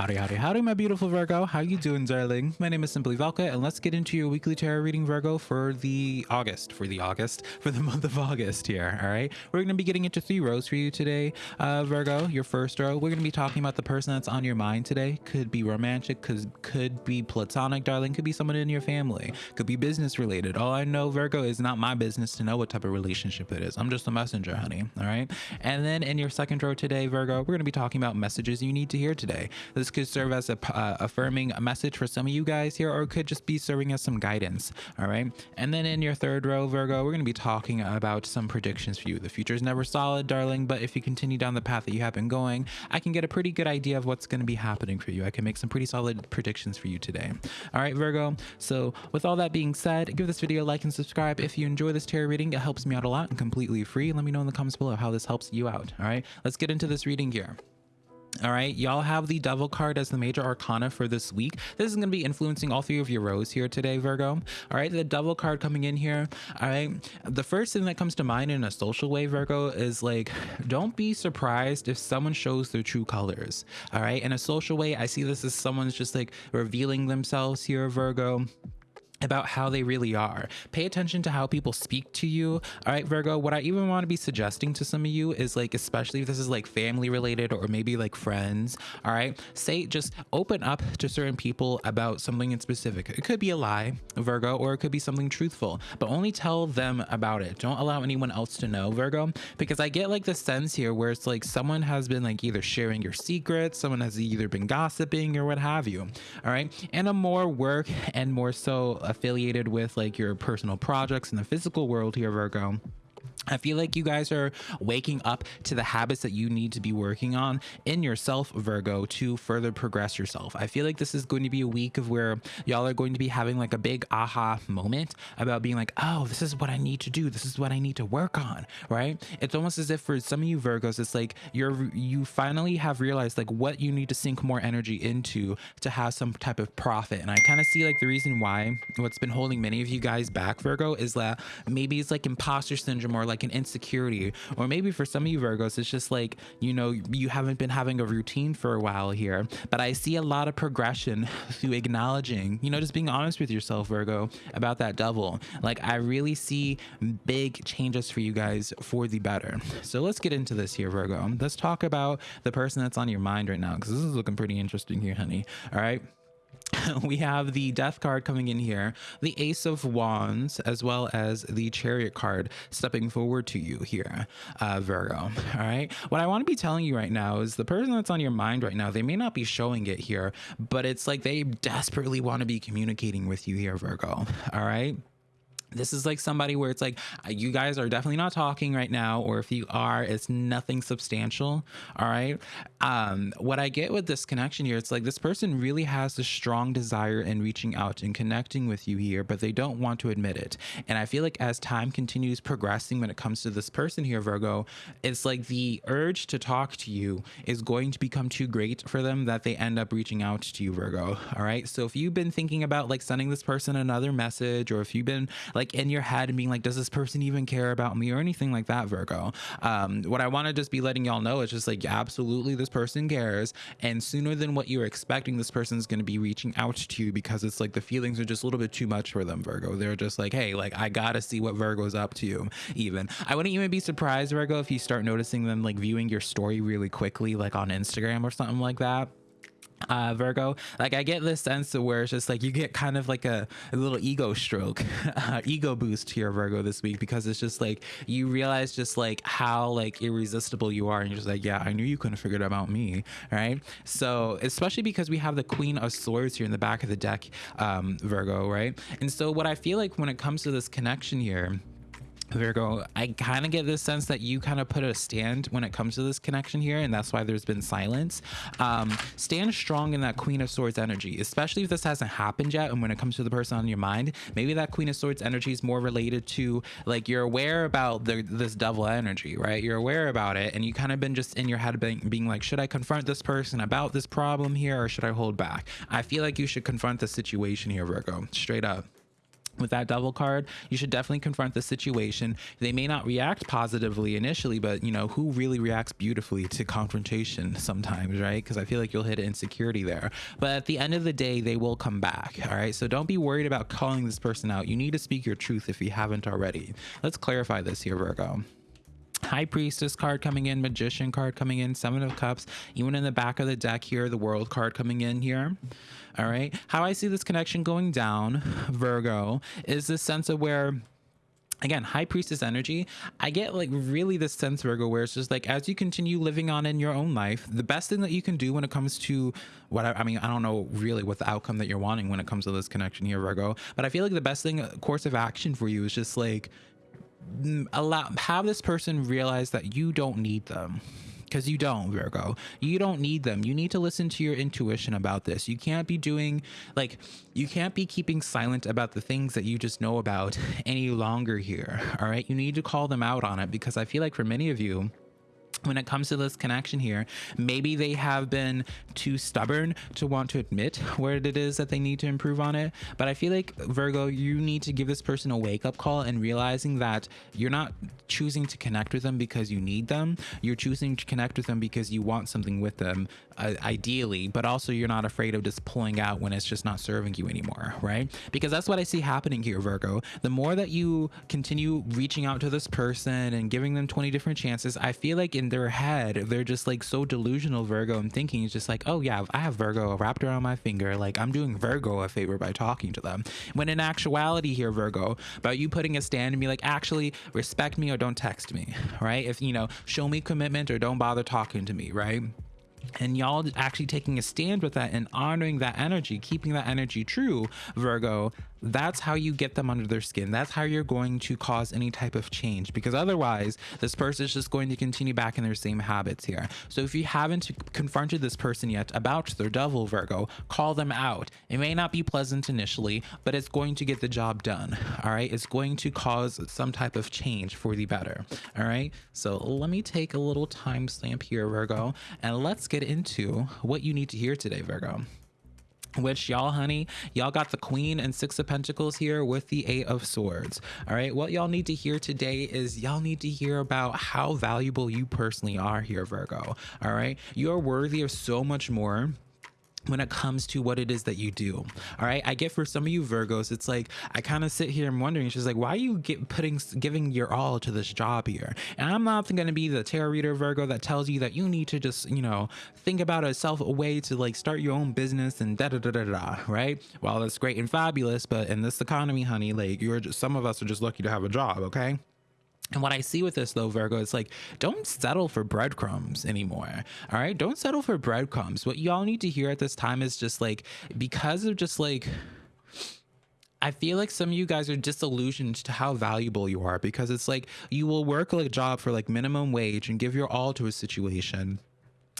Howdy, howdy, howdy, my beautiful Virgo. How you doing, darling? My name is Simply Valka, and let's get into your weekly tarot reading, Virgo, for the August, for the August, for the month of August here, all right? We're going to be getting into three rows for you today, uh, Virgo, your first row. We're going to be talking about the person that's on your mind today. Could be romantic, could, could be platonic, darling, could be someone in your family, could be business related. All I know, Virgo, is not my business to know what type of relationship it is. I'm just a messenger, honey, all right? And then in your second row today, Virgo, we're going to be talking about messages you need to hear today. This could serve as a uh, affirming message for some of you guys here, or it could just be serving as some guidance. All right. And then in your third row, Virgo, we're going to be talking about some predictions for you. The future is never solid, darling, but if you continue down the path that you have been going, I can get a pretty good idea of what's going to be happening for you. I can make some pretty solid predictions for you today. All right, Virgo. So with all that being said, give this video a like and subscribe if you enjoy this tarot reading. It helps me out a lot and completely free. Let me know in the comments below how this helps you out. All right, let's get into this reading here. All right, y'all have the devil card as the major arcana for this week. This is going to be influencing all three of your rows here today, Virgo. All right, the devil card coming in here. All right, the first thing that comes to mind in a social way, Virgo, is like, don't be surprised if someone shows their true colors. All right, in a social way, I see this as someone's just like revealing themselves here, Virgo about how they really are. Pay attention to how people speak to you. All right, Virgo, what I even want to be suggesting to some of you is like, especially if this is like family related or maybe like friends, all right, say just open up to certain people about something in specific. It could be a lie, Virgo, or it could be something truthful, but only tell them about it. Don't allow anyone else to know, Virgo, because I get like the sense here where it's like someone has been like either sharing your secrets, someone has either been gossiping or what have you. All right. And a more work and more so affiliated with like your personal projects in the physical world here, Virgo. I feel like you guys are waking up to the habits that you need to be working on in yourself, Virgo, to further progress yourself. I feel like this is going to be a week of where y'all are going to be having like a big aha moment about being like, oh, this is what I need to do. This is what I need to work on, right? It's almost as if for some of you Virgos, it's like you're you finally have realized like what you need to sink more energy into to have some type of profit. And I kind of see like the reason why what's been holding many of you guys back, Virgo, is that maybe it's like imposter syndrome or like an insecurity or maybe for some of you virgos it's just like you know you haven't been having a routine for a while here. But i see a lot of progression through acknowledging you know just being honest with yourself virgo about that devil. Like i really see big changes for you guys for the better. So let's get into this here virgo. Let's talk about the person that's on your mind right now because this is looking pretty interesting here honey. All right we have the death card coming in here, the ace of wands, as well as the chariot card stepping forward to you here, uh, Virgo. All right. What I want to be telling you right now is the person that's on your mind right now, they may not be showing it here, but it's like they desperately want to be communicating with you here, Virgo. All right this is like somebody where it's like you guys are definitely not talking right now or if you are it's nothing substantial all right? Um what i get with this connection here it's like this person really has a strong desire in reaching out and connecting with you here but they don't want to admit it. And i feel like as time continues progressing when it comes to this person here virgo it's like the urge to talk to you is going to become too great for them that they end up reaching out to you virgo all right? So if you've been thinking about like sending this person another message or if you've been like like in your head and being like, does this person even care about me or anything like that, Virgo? Um, what I want to just be letting y'all know is just like, absolutely, this person cares. And sooner than what you're expecting, this person's going to be reaching out to you because it's like the feelings are just a little bit too much for them, Virgo. They're just like, hey, like, I got to see what Virgo's up to, you. even. I wouldn't even be surprised, Virgo, if you start noticing them like viewing your story really quickly, like on Instagram or something like that uh, Virgo. Like I get this sense of where it's just like you get kind of like a, a little ego stroke, uh, ego boost here, Virgo, this week because it's just like you realize just like how like irresistible you are, and you're just like, yeah, I knew you couldn't figure it out about me, right? So especially because we have the Queen of Swords here in the back of the deck, um, Virgo, right? And so what I feel like when it comes to this connection here Virgo, I kind of get this sense that you kind of put a stand when it comes to this connection here, and that's why there's been silence. Um, stand strong in that Queen of Swords energy, especially if this hasn't happened yet. And when it comes to the person on your mind, maybe that Queen of Swords energy is more related to like you're aware about the, this devil energy, right? You're aware about it, and you kind of been just in your head being, being like, should I confront this person about this problem here, or should I hold back? I feel like you should confront the situation here, Virgo, straight up. With that devil card you should definitely confront the situation. They may not react positively initially but you know who really reacts beautifully to confrontation sometimes right? Because i feel like you'll hit insecurity there. But at the end of the day they will come back all right? So don't be worried about calling this person out. You need to speak your truth if you haven't already. Let's clarify this here virgo High Priestess card coming in, Magician card coming in, Seven of Cups, even in the back of the deck here, the World card coming in here. All right. How I see this connection going down, Virgo, is this sense of where again high priestess energy i get like really this sense virgo where it's just like as you continue living on in your own life the best thing that you can do when it comes to what I, I, mean i don't know really what the outcome that you're wanting when it comes to this connection here virgo but i feel like the best thing course of action for you is just like allow have this person realize that you don't need them. Because you don't virgo. You don't need them. You need to listen to your intuition about this. You can't be doing like you can't be keeping silent about the things that you just know about any longer here all right? You need to call them out on it because i feel like for many of you when it comes to this connection here, maybe they have been too stubborn to want to admit where it is that they need to improve on it. But I feel like, Virgo, you need to give this person a wake up call and realizing that you're not choosing to connect with them because you need them. You're choosing to connect with them because you want something with them, uh, ideally, but also you're not afraid of just pulling out when it's just not serving you anymore, right? Because that's what I see happening here, Virgo. The more that you continue reaching out to this person and giving them 20 different chances, I feel like in their head, they're just like so delusional, Virgo, and thinking it's just like, oh yeah, I have Virgo wrapped around my finger. Like I'm doing Virgo a favor by talking to them. When in actuality here, Virgo, about you putting a stand and be like, actually respect me or don't text me, right? If, you know, show me commitment or don't bother talking to me, right? And y'all actually taking a stand with that and honoring that energy keeping that energy true virgo that's how you get them under their skin. That's how you're going to cause any type of change because otherwise this person is just going to continue back in their same habits here. So if you haven't confronted this person yet about their devil virgo call them out. It may not be pleasant initially but it's going to get the job done all right? It's going to cause some type of change for the better all right? So let me take a little timestamp here virgo and let's get into what you need to hear today virgo which y'all honey y'all got the queen and six of pentacles here with the eight of swords. All right what y'all need to hear today is y'all need to hear about how valuable you personally are here virgo. All right you're worthy of so much more when it comes to what it is that you do all right? I get for some of you virgos it's like i kind of sit here and wondering she's like why are you get putting giving your all to this job here? And i'm not going to be the tarot reader virgo that tells you that you need to just you know think about a self a way to like start your own business and da da da da da right? Well that's great and fabulous but in this economy honey like you're just some of us are just lucky to have a job okay and what I see with this though, Virgo, is like, don't settle for breadcrumbs anymore. All right. Don't settle for breadcrumbs. What y'all need to hear at this time is just like, because of just like, I feel like some of you guys are disillusioned to how valuable you are because it's like you will work like a job for like minimum wage and give your all to a situation.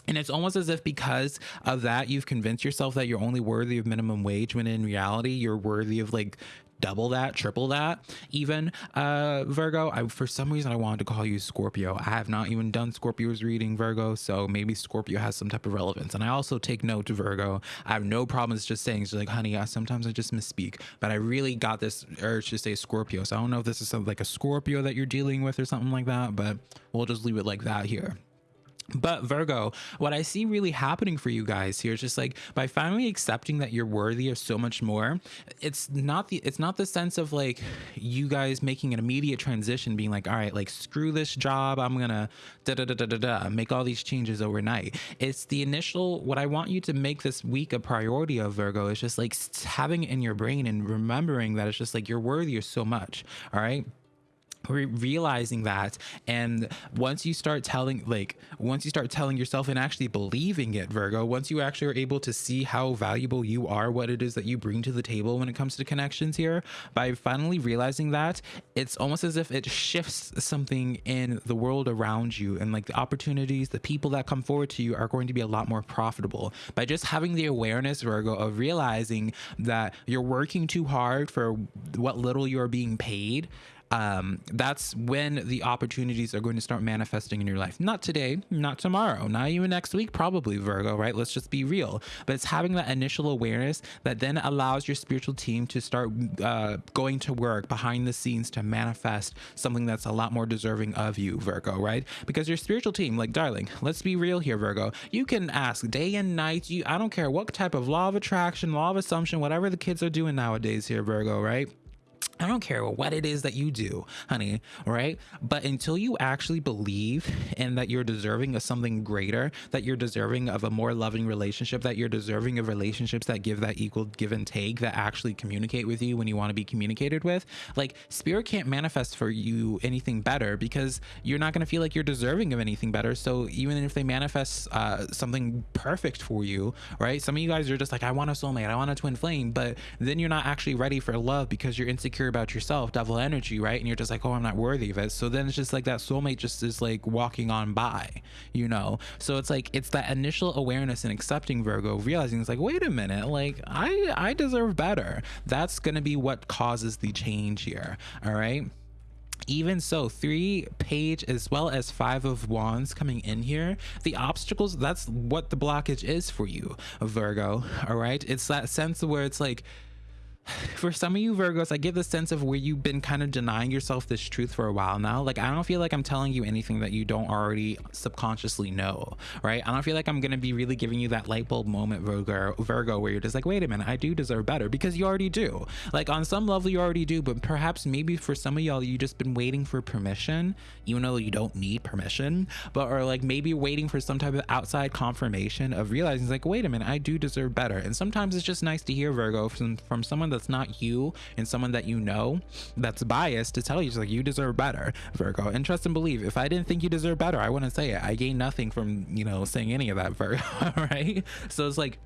And it's almost as if because of that, you've convinced yourself that you're only worthy of minimum wage when in reality, you're worthy of like double that, triple that, even uh, Virgo. I, for some reason, I wanted to call you Scorpio. I have not even done Scorpio's reading, Virgo, so maybe Scorpio has some type of relevance. And I also take note to Virgo. I have no problems just saying, like, honey, I, sometimes I just misspeak, but I really got this urge to say Scorpio. So I don't know if this is something like a Scorpio that you're dealing with or something like that, but we'll just leave it like that here. But Virgo, what I see really happening for you guys here is just like by finally accepting that you're worthy of so much more, it's not the it's not the sense of like you guys making an immediate transition, being like, all right, like screw this job, I'm gonna da da da da da da make all these changes overnight. It's the initial what I want you to make this week a priority of Virgo is just like having it in your brain and remembering that it's just like you're worthy of so much. All right re- realizing that and once you start telling like once you start telling yourself and actually believing it virgo once you actually are able to see how valuable you are what it is that you bring to the table when it comes to connections here by finally realizing that it's almost as if it shifts something in the world around you and like the opportunities the people that come forward to you are going to be a lot more profitable. By just having the awareness virgo of realizing that you're working too hard for what little you're being paid um, that's when the opportunities are going to start manifesting in your life. Not today, not tomorrow, not even next week, probably, Virgo, right? Let's just be real. But it's having that initial awareness that then allows your spiritual team to start uh, going to work behind the scenes to manifest something that's a lot more deserving of you, Virgo, right? Because your spiritual team, like, darling, let's be real here, Virgo. You can ask day and night. You, I don't care what type of law of attraction, law of assumption, whatever the kids are doing nowadays here, Virgo, right? I don't care what it is that you do, honey, right? But until you actually believe in that you're deserving of something greater, that you're deserving of a more loving relationship, that you're deserving of relationships that give that equal give and take, that actually communicate with you when you want to be communicated with, like spirit can't manifest for you anything better because you're not going to feel like you're deserving of anything better. So even if they manifest uh, something perfect for you, right? Some of you guys are just like, I want a soulmate, I want a twin flame, but then you're not actually ready for love because you're insecure about yourself, devil energy, right? And you're just like, oh, I'm not worthy of it. So then it's just like that soulmate just is like walking on by, you know? So it's like, it's that initial awareness and accepting Virgo, realizing it's like, wait a minute, like I, I deserve better. That's going to be what causes the change here. All right even so three page as well as five of wands coming in here the obstacles that's what the blockage is for you virgo all right it's that sense where it's like for some of you Virgos, I get the sense of where you've been kind of denying yourself this truth for a while now. Like, I don't feel like I'm telling you anything that you don't already subconsciously know, right? I don't feel like I'm going to be really giving you that light bulb moment, Virgo, Virgo, where you're just like, wait a minute, I do deserve better because you already do. Like, on some level, you already do, but perhaps maybe for some of y'all, you just been waiting for permission, even though you don't need permission, but or like maybe waiting for some type of outside confirmation of realizing, like, wait a minute, I do deserve better. And sometimes it's just nice to hear, Virgo, from, from someone that's not you and someone that you know that's biased to tell you, like, you deserve better, Virgo. And trust and believe. If I didn't think you deserve better, I wouldn't say it. I gain nothing from, you know, saying any of that, Virgo, right? So it's like,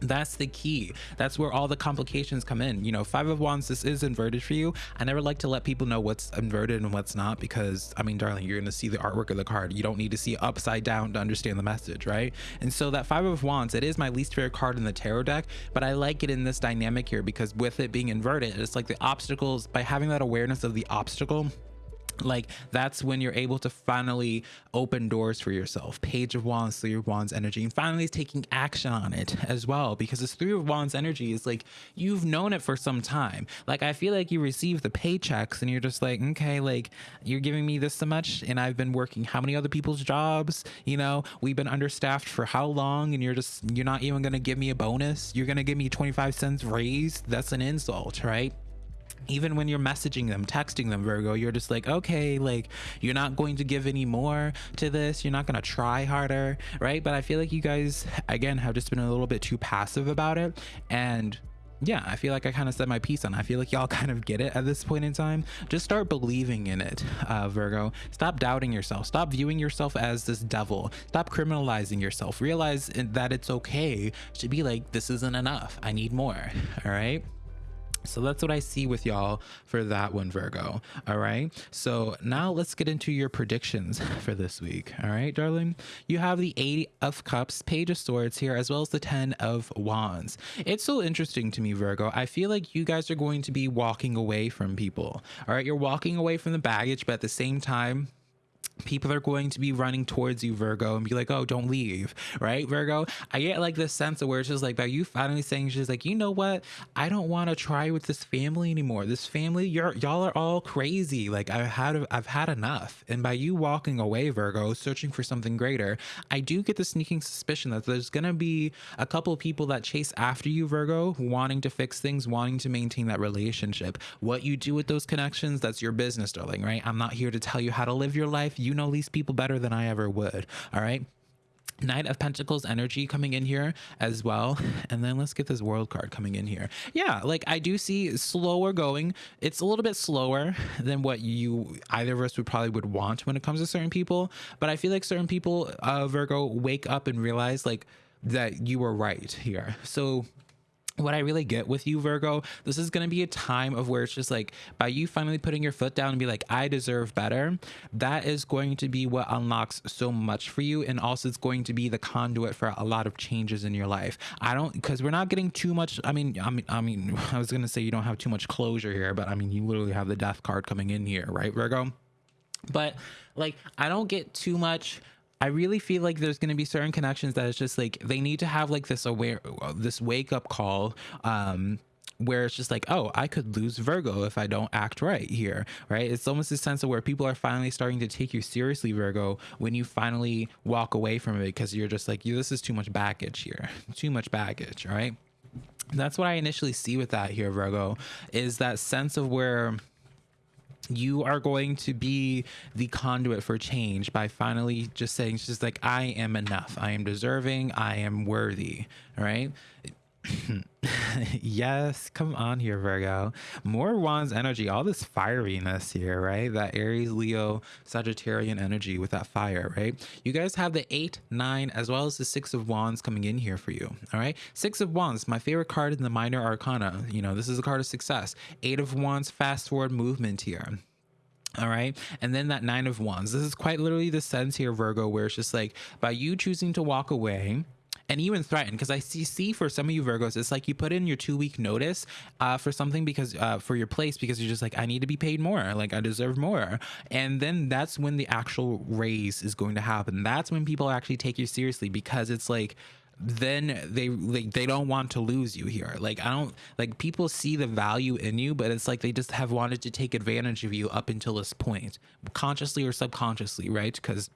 that's the key. That's where all the complications come in. You know five of wands this is inverted for you. I never like to let people know what's inverted and what's not because i mean darling you're gonna see the artwork of the card. You don't need to see upside down to understand the message right? And so that five of wands it is my least favorite card in the tarot deck but i like it in this dynamic here because with it being inverted it's like the obstacles by having that awareness of the obstacle like that's when you're able to finally open doors for yourself page of wands three of wands energy and finally taking action on it as well because this three of wands energy is like you've known it for some time. Like i feel like you receive the paychecks and you're just like okay like you're giving me this so much and i've been working how many other people's jobs you know? We've been understaffed for how long and you're just you're not even gonna give me a bonus? You're gonna give me 25 cents raise that's an insult right even when you're messaging them, texting them, Virgo, you're just like, okay, like you're not going to give any more to this. You're not going to try harder, right? But I feel like you guys, again, have just been a little bit too passive about it. And yeah, I feel like I kind of said my piece on. It. I feel like y'all kind of get it at this point in time. Just start believing in it, uh, Virgo. Stop doubting yourself. Stop viewing yourself as this devil. Stop criminalizing yourself. Realize that it's okay to be like, this isn't enough. I need more. All right. So that's what I see with y'all for that one, Virgo. All right. So now let's get into your predictions for this week. All right, darling. You have the Eight of Cups, Page of Swords here, as well as the Ten of Wands. It's so interesting to me, Virgo. I feel like you guys are going to be walking away from people. All right. You're walking away from the baggage, but at the same time, people are going to be running towards you virgo and be like oh don't leave right virgo? I get like this sense of where it's just like by you finally saying she's like you know what? I don't want to try with this family anymore. This family you're y'all are all crazy. Like i've had i've had enough. And by you walking away virgo searching for something greater i do get the sneaking suspicion that there's gonna be a couple of people that chase after you virgo wanting to fix things wanting to maintain that relationship. What you do with those connections that's your business darling right? I'm not here to tell you how to live your life. You you know these people better than I ever would. All right. Knight of Pentacles energy coming in here as well. And then let's get this world card coming in here. Yeah, like I do see slower going. It's a little bit slower than what you either of us would probably would want when it comes to certain people. But I feel like certain people, uh, Virgo, wake up and realize like that you were right here. So what I really get with you, Virgo, this is going to be a time of where it's just like by you finally putting your foot down and be like, I deserve better. That is going to be what unlocks so much for you. And also, it's going to be the conduit for a lot of changes in your life. I don't, because we're not getting too much. I mean, I mean, I mean, I was going to say you don't have too much closure here, but I mean, you literally have the death card coming in here, right, Virgo? But like, I don't get too much I really feel like there's going to be certain connections that it's just like they need to have like this aware, this wake up call. Um, where it's just like, oh, I could lose Virgo if I don't act right here, right? It's almost this sense of where people are finally starting to take you seriously, Virgo, when you finally walk away from it because you're just like, this is too much baggage here, too much baggage, right? That's what I initially see with that here, Virgo, is that sense of where you are going to be the conduit for change by finally just saying just like i am enough. I am deserving. I am worthy all right yes come on here virgo. More wands energy all this fieriness here right? That aries leo sagittarian energy with that fire right? You guys have the eight nine as well as the six of wands coming in here for you all right? Six of wands my favorite card in the minor arcana you know this is a card of success. Eight of wands fast forward movement here all right. And then that nine of wands. This is quite literally the sense here, Virgo, where it's just like by you choosing to walk away, and even threaten because I see, see for some of you Virgos, it's like you put in your two week notice uh, for something because uh, for your place because you're just like I need to be paid more, like I deserve more, and then that's when the actual raise is going to happen. That's when people actually take you seriously because it's like then they like they don't want to lose you here. Like i don't like people see the value in you but it's like they just have wanted to take advantage of you up until this point consciously or subconsciously right? Because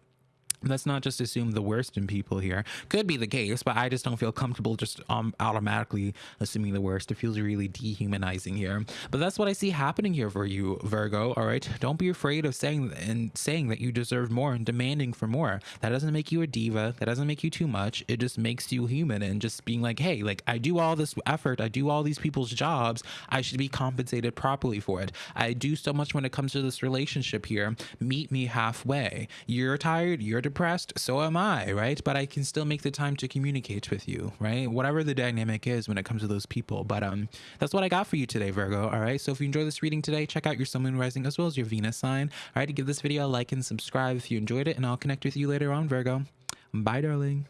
let's not just assume the worst in people here. Could be the case, but I just don't feel comfortable just um, automatically assuming the worst. It feels really dehumanizing here. But that's what I see happening here for you, Virgo. All right, don't be afraid of saying and saying that you deserve more and demanding for more. That doesn't make you a diva. That doesn't make you too much. It just makes you human and just being like, hey, like I do all this effort. I do all these people's jobs. I should be compensated properly for it. I do so much when it comes to this relationship here. Meet me halfway. You're tired. You're depressed depressed, so am I, right? But I can still make the time to communicate with you, right? Whatever the dynamic is when it comes to those people. But um, that's what I got for you today, Virgo. All right. So if you enjoyed this reading today, check out your Sun Moon Rising as well as your Venus sign. All right. Give this video a like and subscribe if you enjoyed it, and I'll connect with you later on, Virgo. Bye, darling.